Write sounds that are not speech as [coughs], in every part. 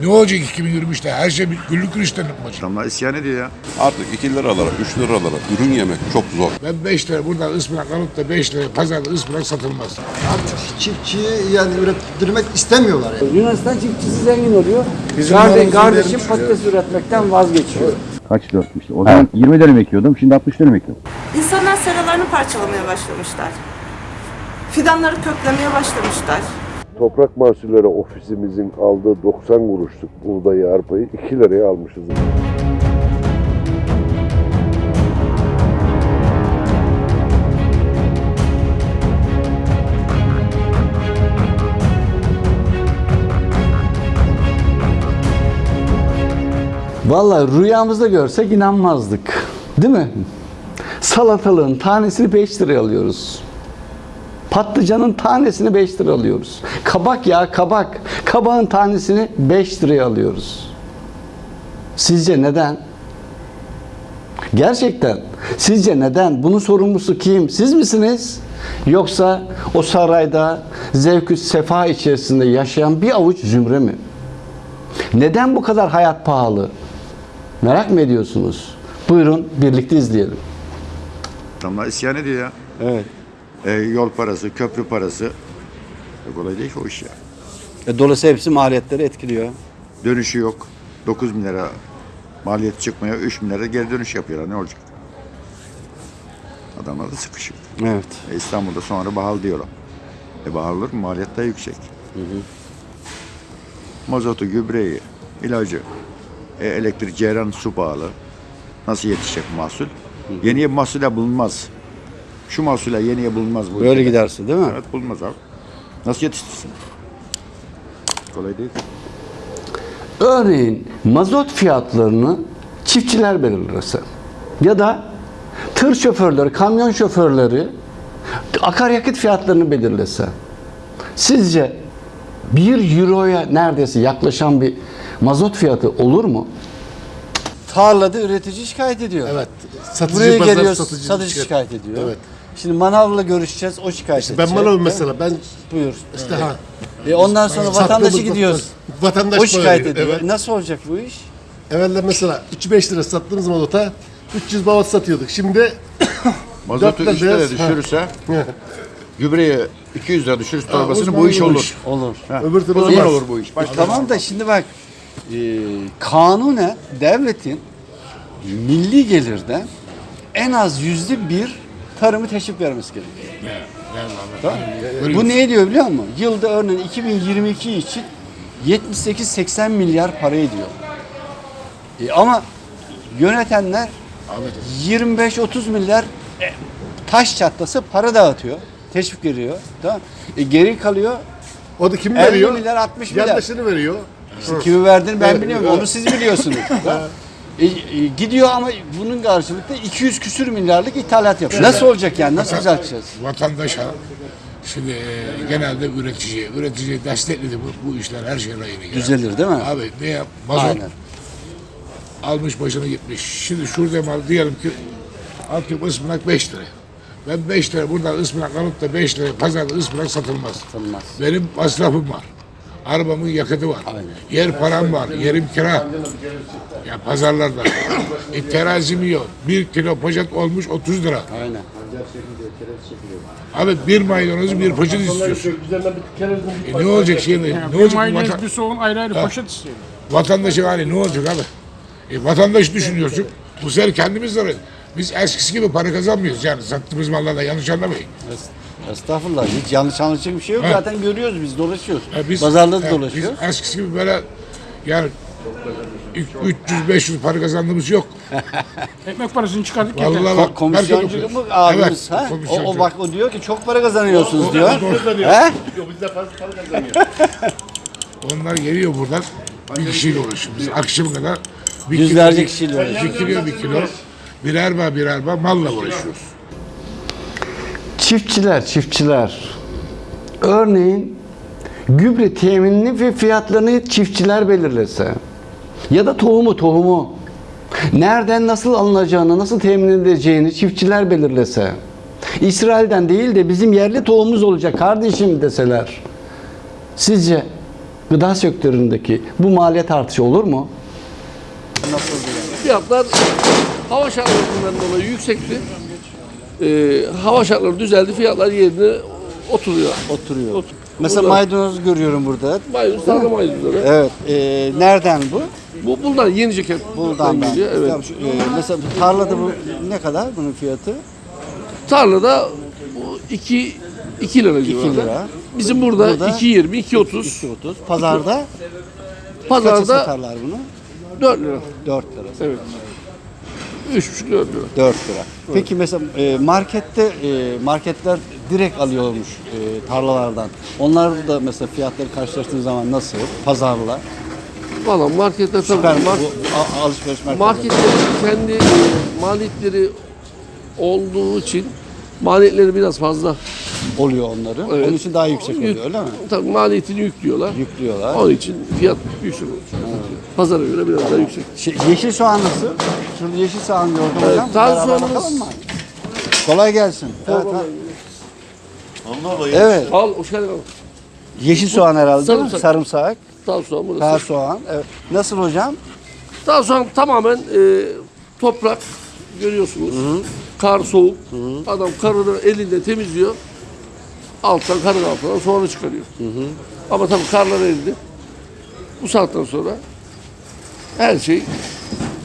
Ne olacak 2023'te? Her şey bir güllük gülistanlık olacak? Adamlar isyan ediyor ya. Artık 2 liralara, 3 liralara ürün yemek çok zor. Ben 5 lira buradan ıspanak alıp da 5 lira pazarda ıspanak satılmaz. Artık çiftçiyi yani ürettirmek istemiyorlar. Yani. Yunanistan çiftçisi zengin oluyor. Kardeş, kardeşim patates üretmekten vazgeçiyor. Kaç dörtmüştü? O zaman 20 dönüm ekiyordum, şimdi 60 dönüm ekiyorum. İnsanlar seralarını parçalamaya başlamışlar. Fidanları köklemeye başlamışlar. Toprak Mahsulleri Ofisimizin aldığı 90 kuruşluk buğdayı, arpayı 2 liraya almışız. Vallahi rüyamızda görsek inanmazdık. Değil mi? Salatalığın tanesini 5 liraya alıyoruz. Patlıcanın tanesini 5 lira alıyoruz. Kabak ya kabak. Kabağın tanesini 5 liraya alıyoruz. Sizce neden? Gerçekten sizce neden? Bunun sorumlusu kim? Siz misiniz? Yoksa o sarayda zevkü sefa içerisinde yaşayan bir avuç zümre mi? Neden bu kadar hayat pahalı? Merak mı ediyorsunuz? Buyurun birlikte izleyelim. Adamlar isyan ediyor ya. Evet. E, yol parası, köprü parası. E, kolay değil ki o iş ya. E, Dolayısıyla hepsi maliyetleri etkiliyor. Dönüşü yok. 9 bin lira maliyet çıkmıyor. 3 bin lira geri dönüş yapıyorlar. Ne olacak? Adamlar da sıkışık. Evet. E, İstanbul'da sonra bahal diyorlar. E bahal olur mu? Maliyet de yüksek. Mazotu, gübreyi, ilacı, e, elektrik, ceyran, su pahalı. Nasıl yetişecek mahsul? Yeniye mahsule bulunmaz. Şu mahsule yeniye bulunmaz. Bu Böyle ülkede. giderse değil mi? Evet bulunmaz abi. Nasıl yetiştirsin? Kolay değil. Örneğin mazot fiyatlarını çiftçiler belirlese ya da tır şoförleri, kamyon şoförleri akaryakıt fiyatlarını belirlese sizce 1 euroya neredeyse yaklaşan bir mazot fiyatı olur mu? Tarlada üretici şikayet ediyor. Evet. Satıcı Buraya pazar geliyoruz, satıcı, satıcı şikayet ediyor. Evet. Şimdi manavla görüşeceğiz, o şikayet Ben edecek. manavım mesela. Ben Buyur. işte ha. E ondan sonra Sattığımız vatandaşı gidiyoruz. Vatandaş O şikayet bağırıyor, ediyor. Evet. Nasıl olacak bu iş? Evvelde mesela 3-5 lira sattığımız mazota 300 bavat satıyorduk. Şimdi [coughs] Mazotu Dörtte 3 [laughs] lira beyaz, ha. düşürürse, gübreyi 200 lira düşürürse torbasını bu iş olur. olur. Olur. Ha. Öbür türlü o zaman olmaz. olur bu iş. Başka Tamam da şimdi bak e, kanunen devletin milli gelirden en az yüzde bir tarımı teşvik vermesi gerekiyor. Tamam. Bu ne ediyor biliyor musun? Yılda örneğin 2022 için 78-80 milyar para ediyor. E, ama yönetenler 25-30 milyar e, taş çatlası para dağıtıyor. Teşvik veriyor. Tamam. E, geri kalıyor o da kim 50 veriyor? milyar 60 milyar. Yandaşını veriyor. İşte kimi verdiğini ben Evet, biliyorum. evet. Onu siz biliyorsunuz. [laughs] E, e, gidiyor ama bunun karşılıklı 200 küsür milyarlık ithalat yapıyor. Nasıl olacak yani? Nasıl düzelteceğiz? Vatandaşa şimdi e, genelde üreticiye, üreticiye destekledi bu, bu işler her şey rayına girer. Düzelir değil mi? Abi ne yap? Mazot Aynen. almış başını gitmiş. Şimdi şurada mal diyelim ki atıyorum ıspanak 5 lira. Ben 5 lira buradan ıspanak alıp da 5 lira pazarda ıspanak satılmaz. Satılmaz. Benim masrafım var. Arabamın yakıtı var. Yer param var. Yerim kira. Ya pazarlarda. [laughs] e, terazim yok. Bir kilo poşet olmuş 30 lira. Aynen. Abi bir maydanozu bir poşet istiyorsun. E, ne olacak şimdi? ne olacak? bu Maydanoz bir soğun ayrı ayrı poşet istiyor. vatandaşın hali ne olacak abi? E, vatandaş düşünüyorsun. Bu sefer kendimiz de biz eskisi gibi para kazanmıyoruz yani sattığımız mallarla yanlış anlamayın. Estağfurullah. Hiç yanlış anlaşılacak bir şey yok. Ha. Zaten görüyoruz biz dolaşıyoruz. E, biz, Pazarda da e, dolaşıyoruz. Biz eskisi gibi böyle yani 300-500 para kazandığımız yok. [laughs] Ekmek parasını çıkardık yeter. Vallahi Ko- bak, komisyoncu herkes mu abimiz? Evet, ha? O, o bak o diyor ki çok para kazanıyorsunuz diyor. Kazanıyor. He? Yok bizde fazla para kazanıyor. [laughs] Onlar geliyor buradan bir kişiyle uğraşıyor. Biz akşam kadar bir Yüzlerce kilo, kişiyle uğraşıyoruz. Bir kilo bir kilo birer bağ birer bağ malla uğraşıyoruz. Çiftçiler, çiftçiler. Örneğin gübre teminini ve fiyatlarını çiftçiler belirlese ya da tohumu tohumu nereden nasıl alınacağını, nasıl temin edileceğini çiftçiler belirlese. İsrail'den değil de bizim yerli tohumumuz olacak kardeşim deseler. Sizce gıda sektöründeki bu maliyet artışı olur mu? Fiyatlar hava şartlarından dolayı yüksekti. Ee, hava şartları düzeldi, fiyatlar yerine oturuyor. Oturuyor. Mesela Burada- maydanoz görüyorum burada. Maydanoz, tarla maydanozu. Evet. e, nereden bu? Bu bunlar Yeniceket Buradan ben. geliyor. Evet. Tamam, şu, e, mesela tarlada bu ne kadar bunun fiyatı? Tarlada bu 2 2 lira civarında. lira. Bizim burada, Burada 2.20, 2.30. 2.30. Pazarda kaça Pazarda satarlar bunu? 4 lira. 4 lira. Evet. 3,5 4 lira. 4 lira. Peki mesela e, markette e, marketler direkt alıyormuş e, tarlalardan. Onlar da mesela fiyatları karşılaştığınız zaman nasıl? Pazarla. Valla markette tabii. Süper Mar- bu alışveriş merkezleri. marketlerin kendi e, maliyetleri olduğu için maliyetleri biraz fazla. oluyor onların. Evet. Onun için daha yüksek Yük- oluyor öyle mi? Tabii maliyetini yüklüyorlar. Yüklüyorlar. Onun için fiyat yüksek oluyor. Pazara göre biraz daha yüksek. Şey, yeşil soğan nasıl? Şurada yeşil soğan gördüm Evet, hocam. taze soğanımız- bakalım mı? Kolay gelsin. Evet, evet. Al, hoş geldin. Yeşil soğan herhalde? Sarımsak. Sarımsak. Taze soğan burası. Taze soğan. Evet. Nasıl hocam? Taze soğan tamamen e, toprak görüyorsunuz. Kar soğuk. Adam karını elinde temizliyor. Alttan karın altından soğanı çıkarıyor. Ama tabii karlar eridi. Bu saatten sonra her şey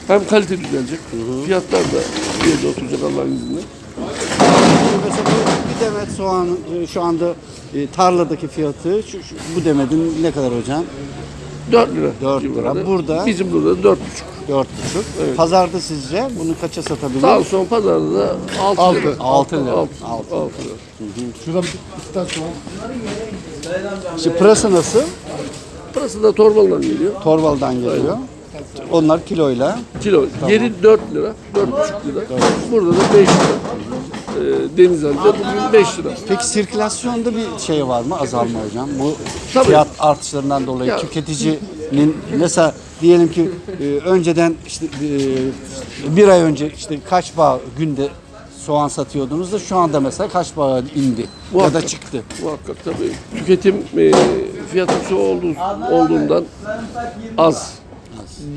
hem kalite düzelecek. Fiyatlar da yerine oturacak Allah'ın izniyle. Mesela bu bir demet soğan e, şu anda e, tarladaki fiyatı şu, şu- bu demetin ne kadar hocam? 4 lira. 4 lira. civarında. Burada? Bizim burada 4,5. 4,5. Pazarda sizce bunu kaça satabilir? Sağ son pazarda da 6 Altı. lira. 6 lira. 6 Altı. lira. Şuradan bir iki tane soğan. İşte pırasa nasıl? Burası da torbalıdan geliyor. Torbalıdan geliyor. Onlar kiloyla. Kilo. Yeri 4 lira, 4,5 lira. Burada da 5 lira. Ee, Denizli'de bugün 5 lira. Peki sirkülasyonda bir şey var mı azalma hocam? Bu Tabii. fiyat artışlarından dolayı Ya- tüketicinin mesela diyelim ki e, önceden işte e, bir ay önce işte kaç bağ günde soğan satıyordunuz da şu anda mesela kaç bağ indi ya da Muhakkak. çıktı. Muhakkak tabii. Tüketim e, fiyatı su olduğu, olduğundan az.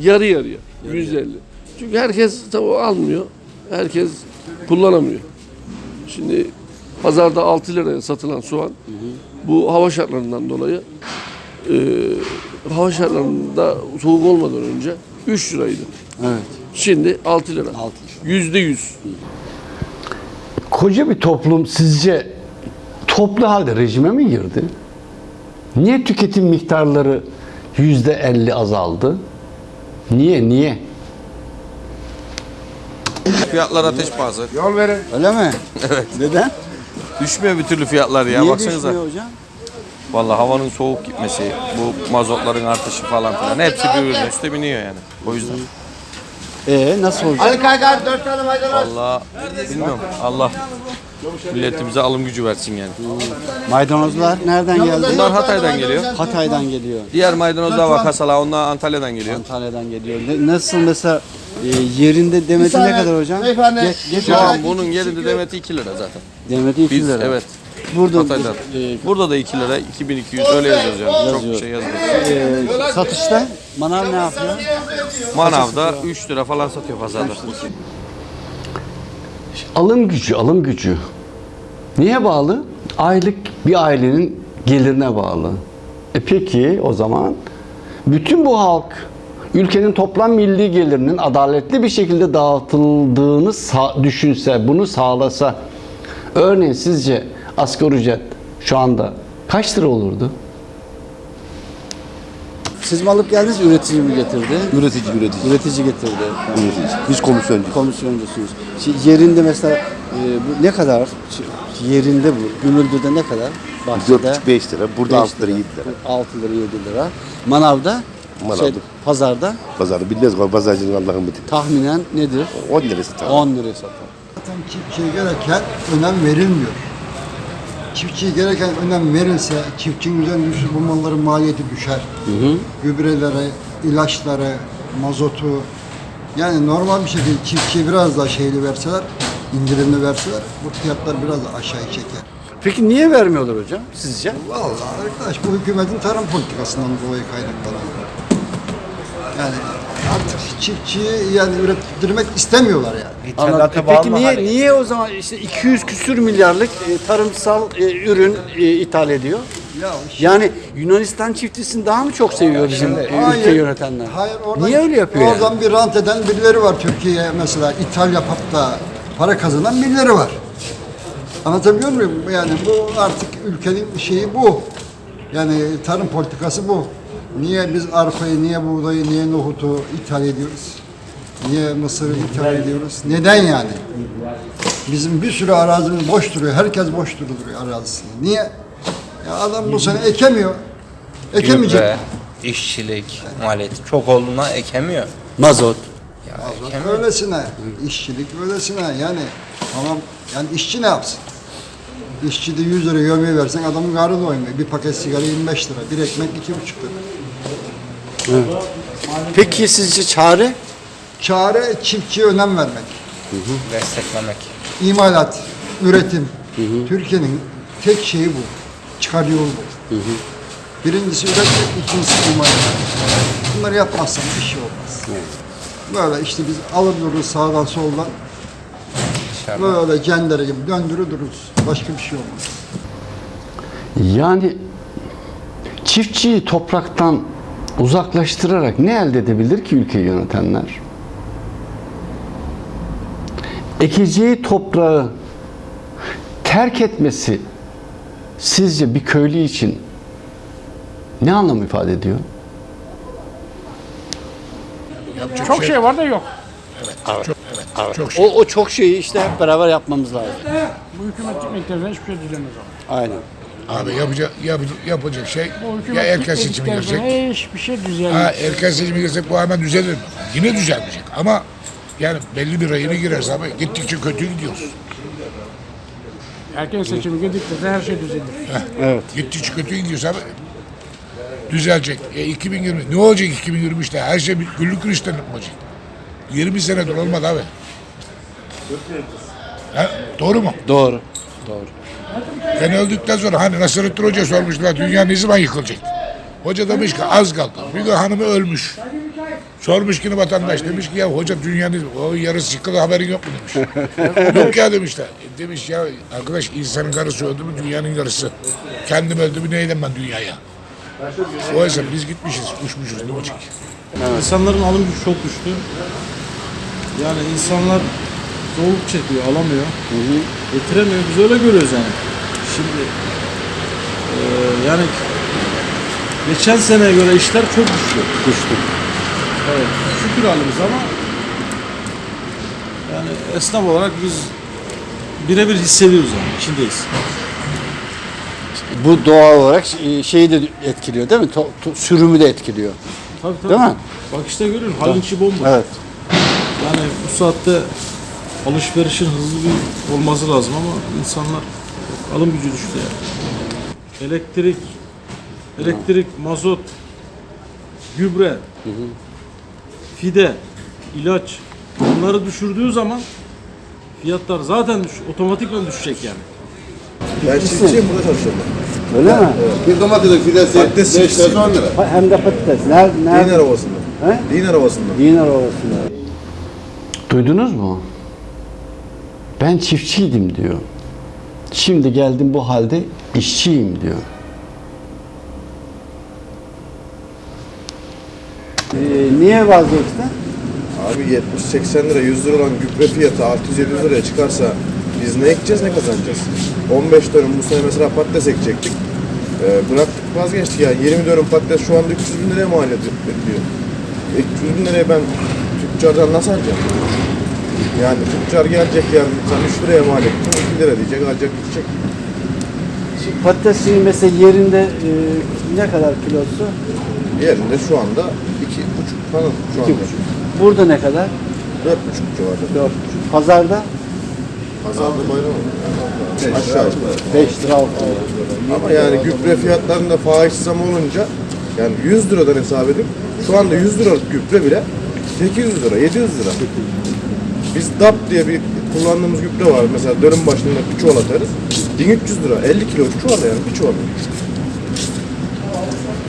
Yarı yarıya. 150. Çünkü herkes tabii almıyor. Herkes kullanamıyor. Şimdi pazarda 6 liraya satılan soğan bu hava şartlarından dolayı e, hava şartlarında soğuk olmadan önce 3 liraydı. Evet. Şimdi 6 lira. 6 Yüzde yüz. Koca bir toplum sizce toplu halde rejime mi girdi? Niye tüketim miktarları yüzde elli azaldı? Niye, niye? Fiyatlar ateş pahası. Yol verin. Öyle mi? [laughs] Evet. Neden? Düşmüyor bir türlü fiyatlar ya niye baksanıza. düşmüyor hocam? Vallahi havanın soğuk gitmesi, bu mazotların artışı falan filan hepsi birbirine üste biniyor yani. O yüzden. Ee nasıl olacak? Vallahi bilmiyorum. Allah milletimize alım gücü versin yani. Maydanozlar nereden geldi? Bunlar Hatay'dan geliyor. Hatay'dan geliyor. Diğer maydanozlar var kasala onlar Antalya'dan geliyor. Antalya'dan geliyor. Ne- nasıl mesela e, yerinde demeti ne kadar hocam? Ge- geç Şu an bunun yerinde demeti 2 lira zaten. Demeti 2 Biz lira. evet. Burada Hatay'dan. e, Burada da 2 lira, 2200 öyle yazıyoruz yani. Çok bir şey yazmıyor. e, satışta manav ne yapıyor? Manavda 3 lira falan satıyor pazarda. Alım gücü, alım gücü. Niye bağlı? Aylık bir ailenin gelirine bağlı. E peki o zaman bütün bu halk ülkenin toplam milli gelirinin adaletli bir şekilde dağıtıldığını düşünse, bunu sağlasa örneğin sizce asgari ücret şu anda kaç lira olurdu? Siz mi alıp geldiniz, üretici mi getirdi? Üretici, üretici. Üretici getirdi. Üretici. Biz komisyoncu. Komisyoncusunuz. Şimdi yerinde mesela e, bu ne kadar? Ş- Yerinde bu. Gümüldü'de ne kadar? Bahçede 4,5 lira. Burada 6 lira, 7 lira. 6 lira 7 lira. Manavda? Manavda. Şey, pazarda Pazarda bilmez var. Pazarcının Allah'ın bütün. tahminen nedir? 10 lira satar. 10 liraya satar. Zaten çiftçiye gereken önem verilmiyor. Çiftçiye gereken önem verilse çiftçinin üzerinde düşse bu malların maliyeti düşer. Gübrelere, ilaçları, mazotu yani normal bir şekilde çiftçiye biraz daha şeyli verseler, indirimli verseler bu fiyatlar biraz da aşağı çeker. Peki niye vermiyorlar hocam sizce? Vallahi arkadaş bu hükümetin tarım politikasından dolayı kaynaklanan. Yani artık çiftçiyi yani ürettirmek istemiyorlar yani. Anladım. Peki niye niye o zaman işte 200 küsür milyarlık e, tarımsal e, ürün e, ithal ediyor? Ya Yani Yunanistan çiftçisini daha mı çok seviyor bizim e, ülke yönetenler? Hayır, oradan, Niye öyle yapıyor yani? Oradan bir rant eden birileri var Türkiye'ye mesela ithal yapıp da para kazanan birileri var. Anlatabiliyor muyum? Yani bu artık ülkenin şeyi bu. Yani tarım politikası bu. Niye biz arpayı, niye buğdayı, niye nohutu ithal ediyoruz? Niye mısırı ithal ediyoruz? Neden yani? Bizim bir sürü arazimiz boş duruyor. Herkes boş duruyor arazisinde. Niye? Ya adam bu sene ekemiyor. Ekemeyecek. Gübre, işçilik, maliyeti çok olduğundan ekemiyor. Mazot. Ya Mazot ekemiyor. öylesine, işçilik öylesine yani tamam yani işçi ne yapsın? İşçi de 100 lira yemeği versen adamın karnı doymuyor. Bir paket sigara 25 lira, bir ekmek 2,5 lira. Peki sizce çare? Çare çiftçiye önem vermek. Desteklemek. İmalat, üretim. Türkiye'nin tek şeyi bu. Çıkar yolu bu. Birincisi üretmek, ikincisi imalat. Bunları yapmazsan bir şey olmaz. Böyle işte biz alır dururuz sağdan soldan. Böyle cendere gibi döndürür dururuz. Başka bir şey olmaz. Yani çiftçiyi topraktan uzaklaştırarak ne elde edebilir ki ülkeyi yönetenler? Ekeceği toprağı terk etmesi sizce bir köylü için ne anlam ifade ediyor? Yapacak Çok şey var da yok. Çok, evet, çok şey. O, o çok şeyi işte hep beraber yapmamız lazım. Bu hükümet gitmekten hiçbir şey dilemez abi. Aynen. Abi yapacak, yapacak, yapacak şey Bu ya erken sonra girecek. hiçbir şey düzelmez. Ha, erken seçime girsek bu hemen düzelir? Yine düzelmeyecek ama yani belli bir rayına gireriz abi. Gittikçe kötü gidiyoruz. Erken seçimi gidikçe de her şey düzelir. Evet. Gittikçe kötü gidiyoruz abi. Düzelecek. E 2020 ne olacak 2023'te? Her şey güllük gülistanlık mı olacak? 20 senedir olmadı abi. Ha, doğru mu? Doğru. Doğru. Ben öldükten sonra hani Nasrettin Hoca sormuşlar dünya ne zaman yıkılacak? Hoca demiş ki az kaldı. Bir gün hanımı ölmüş. Sormuş ki vatandaş demiş ki ya hoca dünyanın o yarısı yıkıldı haberin yok mu demiş. [laughs] yok ya demişler. E demiş ya arkadaş insanın karısı öldü mü dünyanın yarısı. Kendim öldü mü neydim ben dünyaya? O yüzden biz gitmişiz, uçmuşuz ne olacak? İnsanların alım gücü çok düştü. Yani insanlar zorluk çekiyor, alamıyor. Getiremiyor. Biz öyle görüyoruz yani. Şimdi eee, yani geçen seneye göre işler çok düştü. Düştü. Evet. Şükür halimiz ama yani esnaf olarak biz birebir hissediyoruz yani. içindeyiz. Bu doğal olarak şeyi de etkiliyor değil mi? To- to- sürümü de etkiliyor. Tabii tabii. Değil mi? Bak işte görüyorsun halin içi bomboş. Evet. Yani bu saatte alışverişin hızlı bir olması lazım ama insanlar alım gücü düştü yani. Elektrik, elektrik, mazot, gübre, fide, ilaç bunları düşürdüğü zaman fiyatlar zaten düş, otomatikman düşecek yani. Ben çiftçiyim burada çalışıyorum. Öyle mi? Bir domatesin fidesi Patates 5 çiftçisi. lira 10 lira. Hem de patates. Nerede? Dinar Ovası'nda. He? Dinar Ovası'nda. Dinar Ovası'nda. Duydunuz mu? Ben çiftçiydim diyor. Şimdi geldim bu halde işçiyim diyor. Ee, niye vazgeçtin? Abi 70-80 lira 100 lira olan gübre fiyatı 600-700 liraya çıkarsa biz ne ekeceğiz ne kazanacağız? 15 dönüm bu sene mesela patates ekecektik. Ee, bıraktık vazgeçtik yani 20 dönüm patates şu anda 300 bin liraya mal ediyor. 300 bin liraya ben tüccardan nasıl alacağım? Yani tüccar gelecek yarın sen 3 liraya mal ettin 2 lira diyecek alacak gidecek. Şimdi patatesin mesela yerinde e, ne kadar kilosu? Yerinde şu anda 2,5 falan şu anda. Burada ne kadar? 4,5 civarında. 4,5. Pazarda Pazarda bayram oldu. Aşağı yukarı. 5 lira 6 lira. Ama yani gübre fiyatlarında fahiş zam olunca yani 100 liradan hesap edip şu anda 100 liralık gübre bile 800 lira, 700 lira. Biz DAP diye bir kullandığımız gübre var. Mesela dönüm başında bir çuval atarız. 1300 lira. 50 kilo çuval yani bir çuval.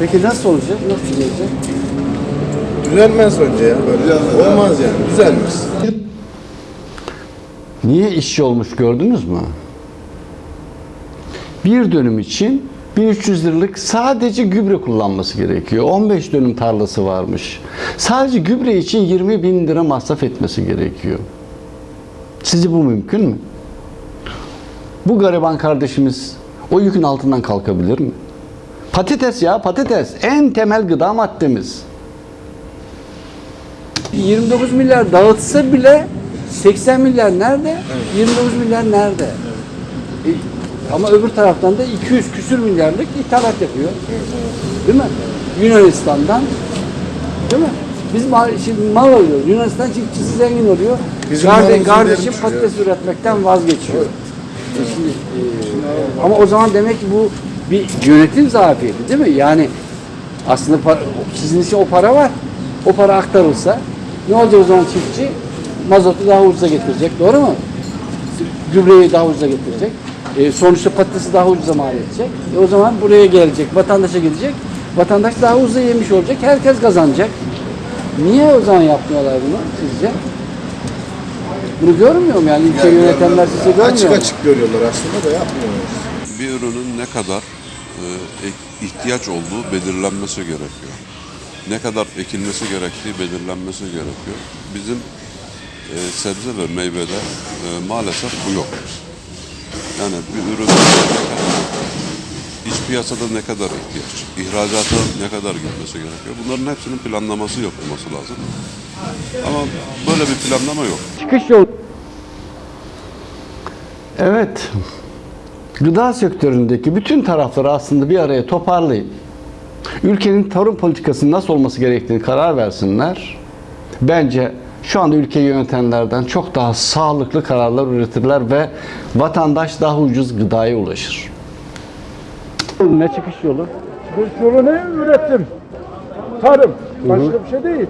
Peki nasıl olacak? Nasıl düzelecek? Düzelmez önce ya böyle. Olmaz yani. Düzelmez. Niye işçi olmuş gördünüz mü? Bir dönüm için 1300 liralık sadece gübre kullanması gerekiyor. 15 dönüm tarlası varmış. Sadece gübre için 20 bin lira masraf etmesi gerekiyor. Sizce bu mümkün mü? Bu gariban kardeşimiz o yükün altından kalkabilir mi? Patates ya patates en temel gıda maddemiz. 29 milyar dağıtsa bile 80 milyar nerede? 29 milyar nerede? E, ama öbür taraftan da 200 küsür milyarlık ithalat yapıyor. Değil mi? Yunanistan'dan. Değil mi? Biz mal, şimdi mal alıyoruz. Yunanistan çiftçisi zengin oluyor. Bizim Karde- malımızın kardeşim patates üretmekten vazgeçiyor. E şimdi, e, ama o zaman demek ki bu bir yönetim zafiyeti değil mi? Yani aslında para, sizin için o para var. O para aktarılsa ne olacak o zaman çiftçi? Mazotu daha ucuza getirecek. Doğru mu? Gübreyi daha ucuza getirecek. E, sonuçta patatesi daha ucuza mal edecek. E, o zaman buraya gelecek, vatandaşa gidecek. Vatandaş daha ucuza yemiş olacak. Herkes kazanacak. Niye o zaman yapmıyorlar bunu sizce? Bunu görmüyor mu yani ülke yönetenler size görmüyor Açık mu? açık görüyorlar aslında da yapmıyorlar. Bir ürünün ne kadar ihtiyaç olduğu belirlenmesi gerekiyor. Ne kadar ekilmesi gerektiği belirlenmesi gerekiyor. Bizim e, sebze ve meyvede e, maalesef bu yok. Yani bir ürün iç piyasada ne kadar ihtiyaç, ihracata ne kadar gitmesi gerekiyor. Bunların hepsinin planlaması yapılması lazım. Ama böyle bir planlama yok. Çıkış yolu. Evet. Gıda sektöründeki bütün tarafları aslında bir araya toparlayıp ülkenin tarım politikasının nasıl olması gerektiğini karar versinler. Bence şu anda ülkeyi yönetenlerden çok daha sağlıklı kararlar üretirler ve vatandaş daha ucuz gıdaya ulaşır. Ne çıkış yolu? Bu yolu ne? Üretim. Tarım. Başka bir şey değil.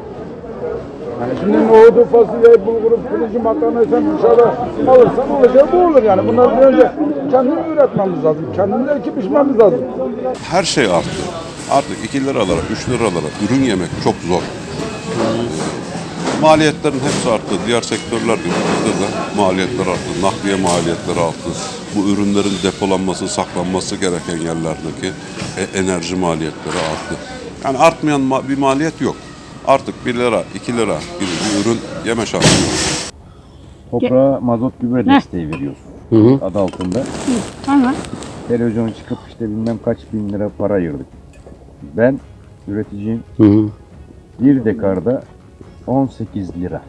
Şimdi nohudu, fasulyeyi, bulguru, pirinci, makarnayı sen dışarıda alırsan olacağı bu olur yani. Bunları bir önce kendimiz üretmemiz lazım. Kendimiz ekip biçmemiz lazım. Her şey arttı. Artık 2 liralara, 3 liralara ürün yemek çok zor. Maliyetlerin hepsi arttı. Diğer sektörler gibi bizde de maliyetler arttı. Nakliye maliyetleri arttı. Bu ürünlerin depolanması, saklanması gereken yerlerdeki e- enerji maliyetleri arttı. Yani artmayan ma- bir maliyet yok. Artık 1 lira, 2 lira gibi bir ürün yeme şansı yok. Toprağa mazot gübre desteği veriyorsun. Adı altında. Tamam. Televizyona çıkıp işte bilmem kaç bin lira para ayırdık. Ben üreticiyim. Bir dekarda 18 lira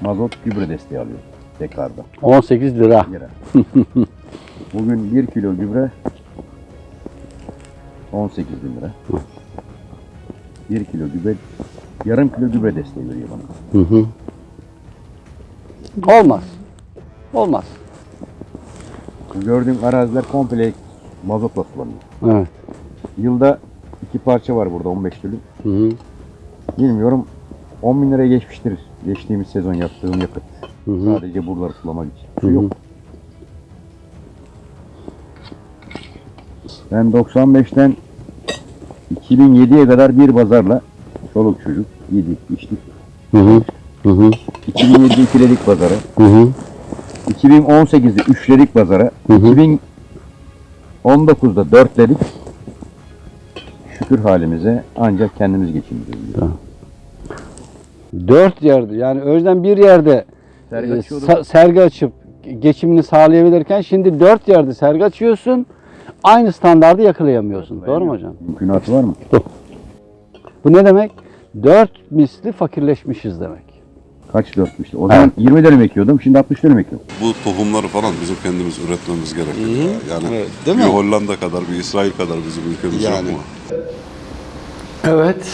mazot gübre desteği alıyorum. Dekarda. 18 lira. Lira. [laughs] Bugün 1 kilo gübre 18 bin lira. 1 kilo gübre, yarım kilo gübre desteği veriyor bana. Hı hı. Olmaz. Olmaz. Gördüğüm araziler komple mazotla sulanıyor. Evet. Yılda iki parça var burada 15 dönüm. Hı hı. Bilmiyorum 10 bin liraya geçmiştir geçtiğimiz sezon yaptığım yakıt. Sadece buraları sulamak için. Su yok. Ben 95'ten 2007'ye kadar bir pazarla çoluk çocuk yedik içtik. Hı hı. Hı hı. 2007'de ikiledik pazara. Hı hı. 2018'de üçledik pazara. 2019'da dörtledik. Şükür halimize ancak kendimiz geçindiriyoruz. Dört yerde yani önceden bir yerde Sergi e, sa- sergi açıp geçimini sağlayabilirken şimdi dört yerde sergi açıyorsun. Aynı standardı yakalayamıyorsun. Doğru mu hocam? Mümkünatı var mı? Bu ne demek? Dört misli fakirleşmişiz demek. Kaç dörtmüştü? O zaman 20 dönüm ekiyordum, şimdi 60 dönüm ekiyorum. Bu tohumları falan bizim kendimiz üretmemiz gerekiyor. Yani değil bir mi? Hollanda kadar, bir İsrail kadar bizim ülkemiz yok Yani. mu? Evet.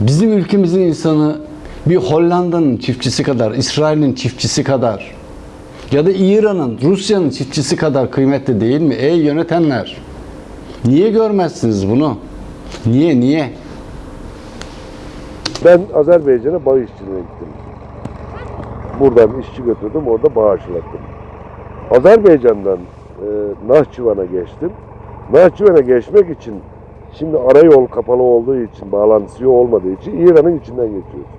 Bizim ülkemizin insanı bir Hollanda'nın çiftçisi kadar, İsrail'in çiftçisi kadar ya da İran'ın, Rusya'nın çiftçisi kadar kıymetli değil mi? Ey yönetenler! Niye görmezsiniz bunu? Niye, niye? Ben Azerbaycan'a bağ işçiliğine gittim. Buradan işçi götürdüm, orada bağ aşılattım. Azerbaycan'dan e, Nahçıvan'a geçtim. Nahçıvan'a geçmek için şimdi arayol kapalı olduğu için, bağlantısı olmadığı için İran'ın içinden geçiyoruz.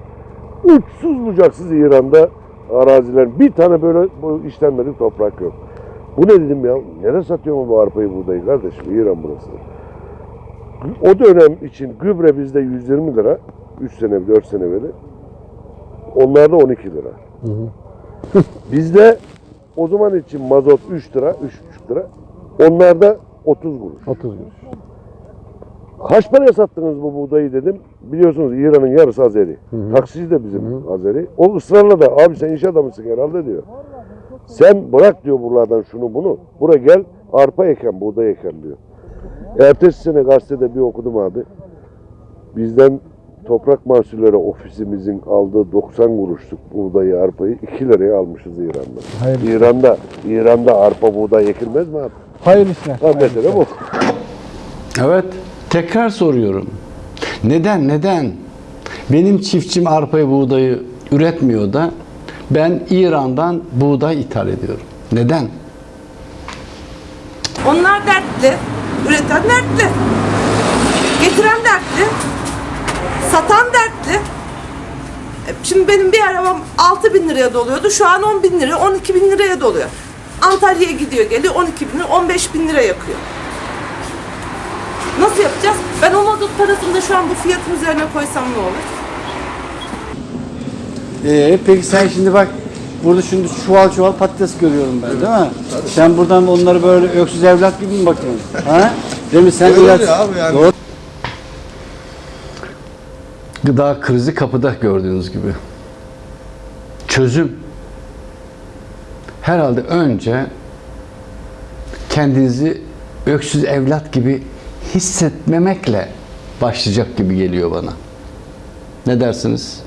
Uçsuz bucaksız İran'da araziler bir tane böyle bu işlenmedik toprak yok. Bu ne dedim ya? Nereye satıyor bu arpayı buğdayı kardeşim? İran burası. O dönem için gübre bizde 120 lira. 3 sene, 4 sene beri. Onlarda 12 lira. [laughs] Bizde o zaman için mazot 3 lira, 3,5 lira. Onlarda 30 kuruş. 30 kuruş. Kaç paraya sattınız bu buğdayı dedim. Biliyorsunuz İran'ın yarısı Azeri. Taksici de bizim Azeri. O ısrarla da abi sen iş adamısın herhalde diyor. Sen bırak diyor buralardan şunu bunu. Bura gel arpa eken, buğday eken diyor. Ertesi sene gazetede bir okudum abi. Bizden toprak mahsulleri ofisimizin aldığı 90 kuruşluk buğdayı, arpayı 2 liraya almışız İran'da. Hayırlı İran'da, İran'da arpa buğday ekilmez mi abi? Hayırlı işler. Ha, mesele bu. Evet, tekrar soruyorum. Neden, neden? Benim çiftçim arpayı, buğdayı üretmiyor da ben İran'dan buğday ithal ediyorum. Neden? Onlar dertli, üreten dertli. Getiren dertli, satan dertli. E, Şimdi benim bir arabam 6 bin liraya doluyordu. Şu an 10 bin lira, 12 bin liraya doluyor. Antalya'ya gidiyor geliyor 12 bin lira, 15 bin lira yakıyor. Nasıl yapacağız? Ben o mazot parasını da şu an bu fiyatın üzerine koysam ne olur? Ee, peki sen şimdi bak burada şimdi çuval çuval patates görüyorum ben değil mi? Sen buradan onları böyle öksüz evlat gibi mi bakıyorsun? ha? Değil mi? Sen Öyle ilaç- abi yani. Doğru. Gıda krizi kapıda gördüğünüz gibi. Çözüm herhalde önce kendinizi öksüz evlat gibi hissetmemekle başlayacak gibi geliyor bana. Ne dersiniz?